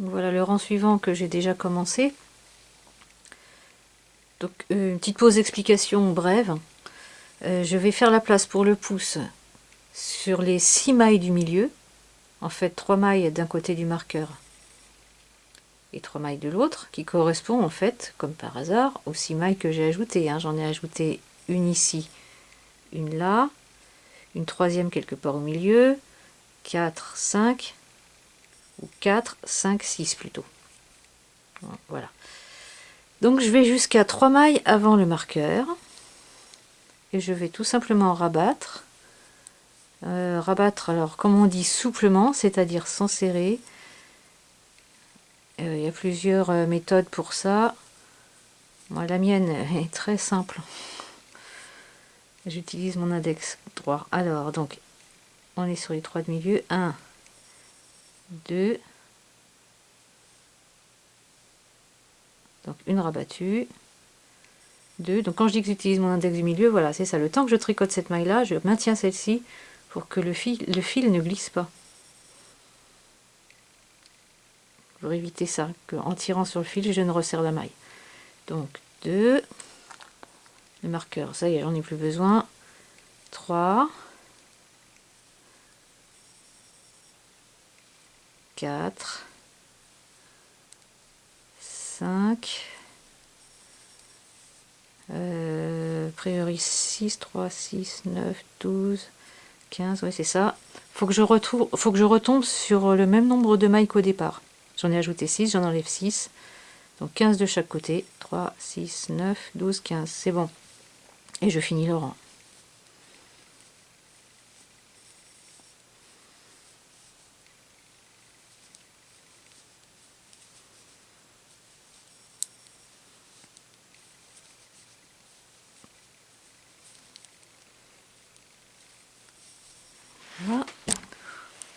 Voilà le rang suivant que j'ai déjà commencé. Donc euh, une petite pause d'explication brève. Euh, je vais faire la place pour le pouce sur les 6 mailles du milieu. En fait, 3 mailles d'un côté du marqueur et 3 mailles de l'autre, qui correspond en fait, comme par hasard, aux 6 mailles que j'ai ajoutées. Hein. J'en ai ajouté une ici, une là, une troisième quelque part au milieu, 4, 5, ou 4, 5, 6 plutôt. Voilà. Donc je vais jusqu'à 3 mailles avant le marqueur. Et je vais tout simplement rabattre. Euh, rabattre, alors comme on dit souplement, c'est-à-dire sans serrer. Euh, il y a plusieurs euh, méthodes pour ça. Moi, la mienne est très simple. J'utilise mon index droit. Alors, donc, on est sur les trois de milieu. 1, 2, donc une rabattue, 2, donc quand je dis que j'utilise mon index du milieu, voilà, c'est ça, le temps que je tricote cette maille-là, je maintiens celle-ci pour que le fil, le fil ne glisse pas. Pour éviter ça, qu'en tirant sur le fil, je ne resserre la maille. Donc 2, le marqueur, ça y est, j'en ai plus besoin, 3, 4, 5, euh, priori 6, 3, 6, 9, 12, 15, oui c'est ça. Faut que je retrouve, faut que je retombe sur le même nombre de mailles qu'au départ. J'en ai ajouté 6, j'en enlève 6. Donc 15 de chaque côté. 3, 6, 9, 12, 15. C'est bon. Et je finis le rang.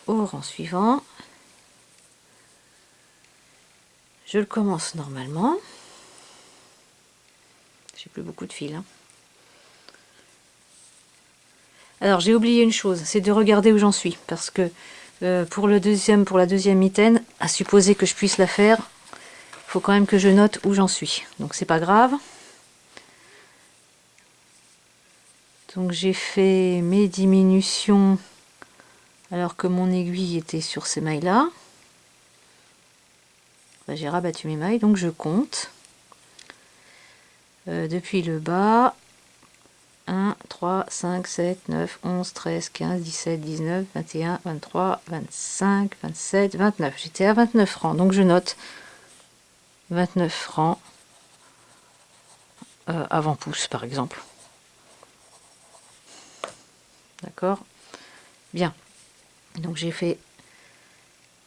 Au rang suivant. Je le commence normalement. J'ai plus beaucoup de fil. Hein. Alors j'ai oublié une chose, c'est de regarder où j'en suis. Parce que euh, pour, le deuxième, pour la deuxième mitaine, à supposer que je puisse la faire, faut quand même que je note où j'en suis. Donc c'est pas grave. Donc j'ai fait mes diminutions alors que mon aiguille était sur ces mailles là bah, j'ai rabattu mes mailles donc je compte. Euh, depuis le bas 1 3 5 7 9 11 13 15 17 19 21 23 25 27 29 j'étais à 29 francs donc je note 29 francs euh, avant pouce par exemple. D'accord? Bien donc j'ai fait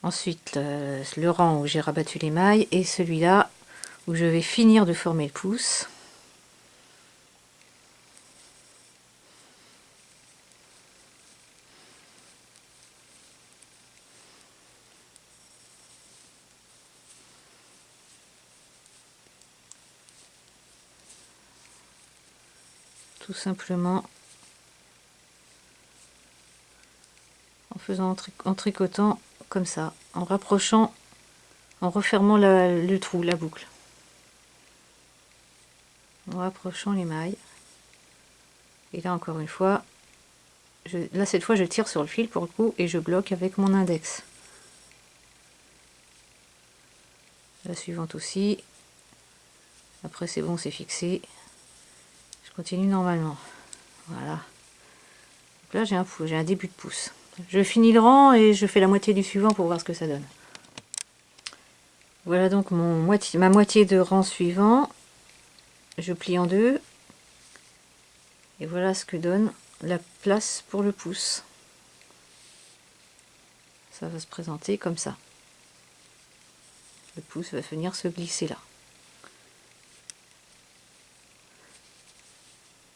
ensuite le, rang où j'ai rabattu les mailles et celui-là où je vais finir de former le pouce. Tout simplement faisant en, tricotant comme ça, en rapprochant, en refermant le trou, la boucle. En rapprochant les mailles. Et là encore une fois, je, là cette fois je tire sur le fil pour le coup et je bloque avec mon index. La suivante aussi. Après c'est bon, c'est fixé. Je continue normalement. Voilà. là j'ai un, un début de pouce. Je finis le rang et je fais la moitié du suivant pour voir ce que ça donne. Voilà donc mon ma moitié de rang suivant. Je plie en deux. Et voilà ce que donne la place pour le pouce. Ça va se présenter comme ça. Le pouce va venir se glisser là.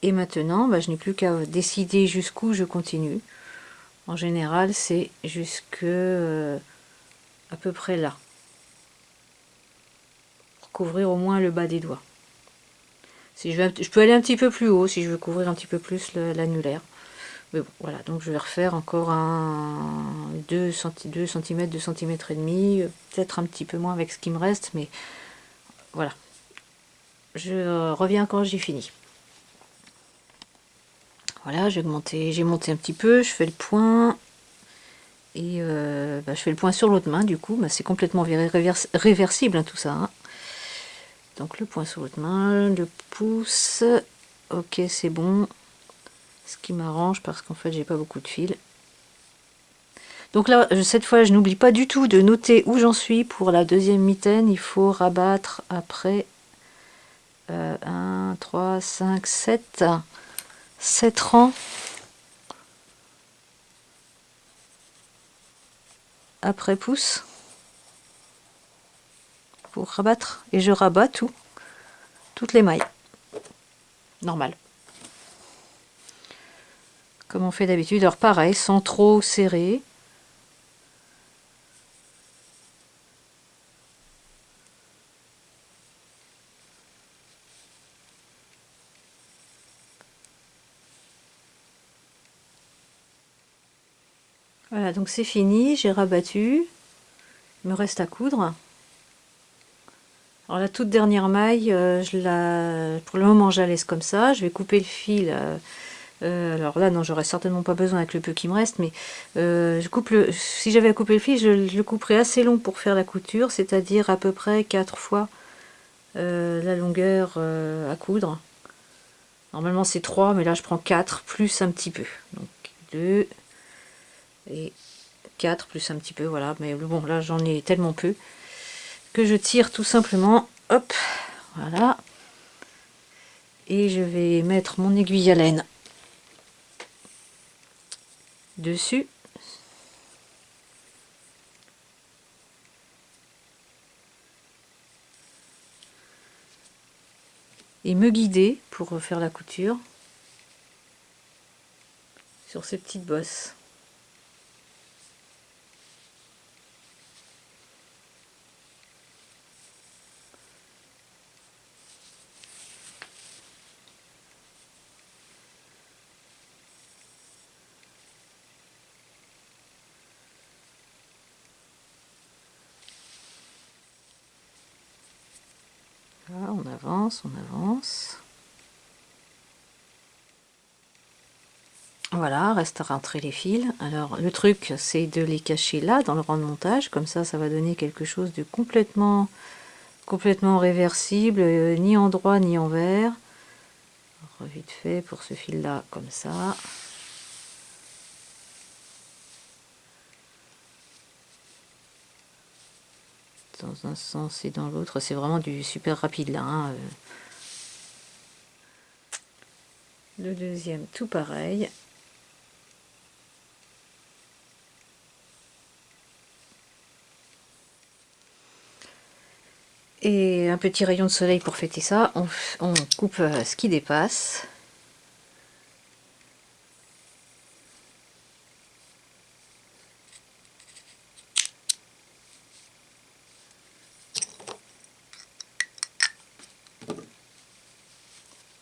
Et maintenant, bah, je n'ai plus qu'à décider jusqu'où je continue. En général, c'est jusque euh, à peu près là. Pour couvrir au moins le bas des doigts. Si je, je peux aller un petit peu plus haut si je veux couvrir un petit peu plus l'annulaire. Mais bon, voilà, donc je vais refaire encore un 2 cm, 2 cm, 2 cm et demi, peut-être un petit peu moins avec ce qui me reste, mais voilà. Je reviens quand j'ai fini. Voilà, j'ai monté, monté un petit peu, je fais le point. Et euh, bah, je fais le point sur l'autre main, du coup, bah, c'est complètement réversible hein, tout ça. Hein. Donc le point sur l'autre main, le pouce, ok c'est bon. Ce qui m'arrange parce qu'en fait j'ai pas beaucoup de fil. Donc là, cette fois, je n'oublie pas du tout de noter où j'en suis pour la deuxième mitaine. Il faut rabattre après 1, 3, 5, 7, 7 rangs. Après pouce. Pour rabattre. Et je rabats tout. Toutes les mailles. Normal comme on fait d'habitude. Alors pareil, sans trop serrer. Voilà, donc c'est fini, j'ai rabattu. Il me reste à coudre. Alors la toute dernière maille, euh, je la, pour le moment je la laisse comme ça. Je vais couper le fil euh, euh, alors là, non, j'aurais certainement pas besoin avec le peu qui me reste, mais je coupe le, si j'avais à couper le fil, je, le couperais assez long pour faire la couture, c'est-à-dire à peu près 4 fois la longueur à coudre. Normalement c'est 3, mais là je prends 4 plus un petit peu. Donc 2 et 4 plus un petit peu, voilà. Mais bon, là j'en ai tellement peu que je tire tout simplement, hop, voilà. Et je vais mettre mon aiguille à laine dessus. Et me guider pour faire la couture sur ces petites bosses. on on avance. Voilà, reste à rentrer les fils. Alors le truc c'est de les cacher là dans le rang de montage, comme ça ça va donner quelque chose de complètement complètement réversible, euh, ni en droit ni en vert. vite fait pour ce fil là comme ça. Dans un sens et dans l'autre. C'est vraiment du super rapide là. Hein, euh. Le deuxième, tout pareil. Et un petit rayon de soleil pour fêter ça. On, coupe euh, ce qui dépasse.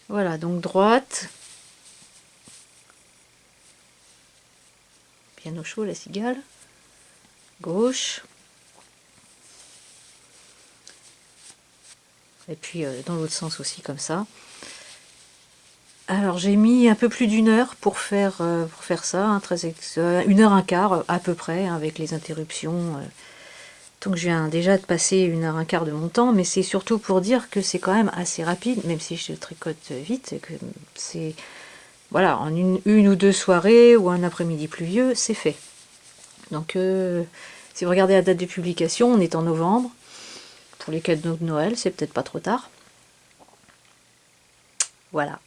Voilà, donc droite. Bien au chaud la cigale. Gauche. Et puis euh, dans l'autre sens aussi comme ça. Alors j'ai mis un peu plus d'une heure pour faire, euh, pour faire ça, hein, très une heure un quart à peu près, hein, avec les interruptions. Euh, donc je viens déjà de passer une heure un quart de mon temps, mais c'est surtout pour dire que c'est quand même assez rapide, même si je tricote vite, que c'est voilà, en une, ou deux soirées ou un après-midi pluvieux, c'est fait. Donc euh, si vous regardez la date de publication, on est en novembre. Pour les cadeaux de Noël, c'est peut-être pas trop tard. Voilà.